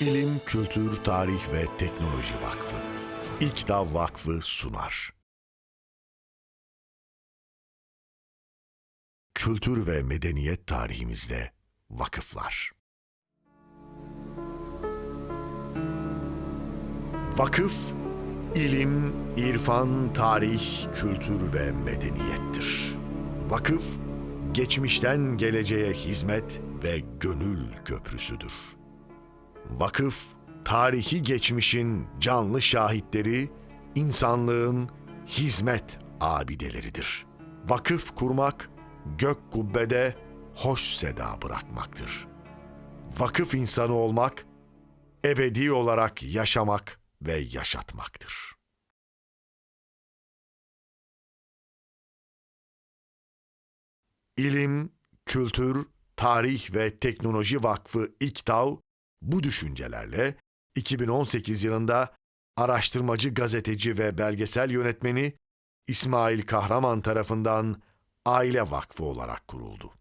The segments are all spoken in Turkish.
İlim, Kültür, Tarih ve Teknoloji Vakfı. İKTA Vakfı sunar. Kültür ve medeniyet tarihimizde vakıflar. Vakıf, ilim, irfan, tarih, kültür ve medeniyettir. Vakıf, geçmişten geleceğe hizmet ve gönül köprüsüdür. Vakıf, tarihi geçmişin canlı şahitleri, insanlığın hizmet abideleridir. Vakıf kurmak, gök kubbede hoş seda bırakmaktır. Vakıf insanı olmak, ebedi olarak yaşamak ve yaşatmaktır. İlim, Kültür, Tarih ve Teknoloji Vakfı İKTAV bu düşüncelerle 2018 yılında araştırmacı gazeteci ve belgesel yönetmeni İsmail Kahraman tarafından Aile Vakfı olarak kuruldu.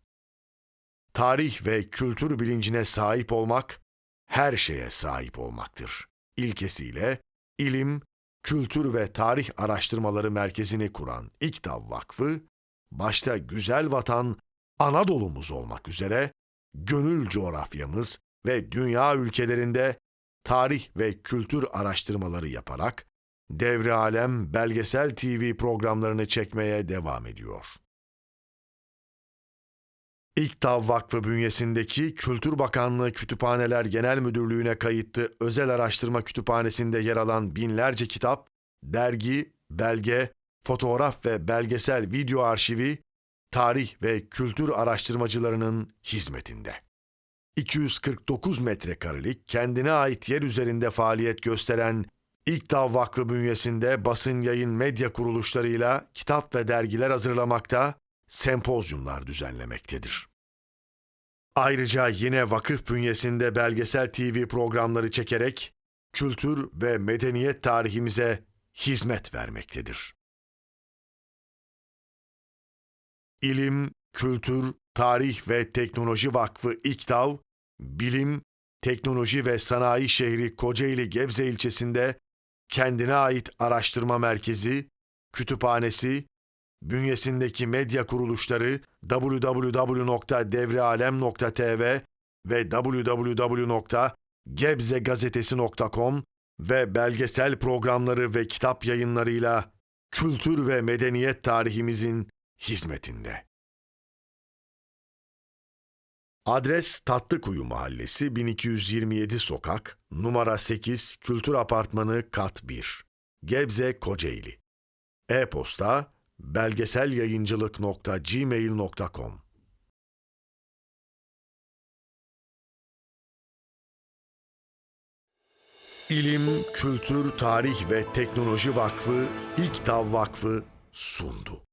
Tarih ve kültür bilincine sahip olmak, her şeye sahip olmaktır. İlkesiyle ilim, kültür ve tarih araştırmaları merkezini kuran İKTAV Vakfı, başta güzel vatan Anadolu'muz olmak üzere gönül coğrafyamız ve dünya ülkelerinde tarih ve kültür araştırmaları yaparak Devre Alem belgesel TV programlarını çekmeye devam ediyor. İKTAV Vakfı bünyesindeki Kültür Bakanlığı Kütüphaneler Genel Müdürlüğü'ne kayıtlı özel araştırma kütüphanesinde yer alan binlerce kitap, dergi, belge, fotoğraf ve belgesel video arşivi, tarih ve kültür araştırmacılarının hizmetinde. 249 metrekarelik kendine ait yer üzerinde faaliyet gösteren İKTAV Vakfı bünyesinde basın yayın medya kuruluşlarıyla kitap ve dergiler hazırlamakta, sempozyumlar düzenlemektedir. Ayrıca yine vakıf bünyesinde belgesel TV programları çekerek kültür ve medeniyet tarihimize hizmet vermektedir. İlim, Kültür, Tarih ve Teknoloji Vakfı İKTAV, Bilim, Teknoloji ve Sanayi Şehri Kocaeli Gebze ilçesinde kendine ait araştırma merkezi, kütüphanesi, bünyesindeki medya kuruluşları www.devrealem.tv ve www.gebzegazetesi.com ve belgesel programları ve kitap yayınlarıyla kültür ve medeniyet tarihimizin hizmetinde. Adres Tatlıkuyu Mahallesi 1227 Sokak, numara 8 Kültür Apartmanı Kat 1, Gebze Kocaeli. E-posta belgeselyayıncılık.gmail.com İlim, Kültür, Tarih ve Teknoloji Vakfı, İKTAV Vakfı sundu.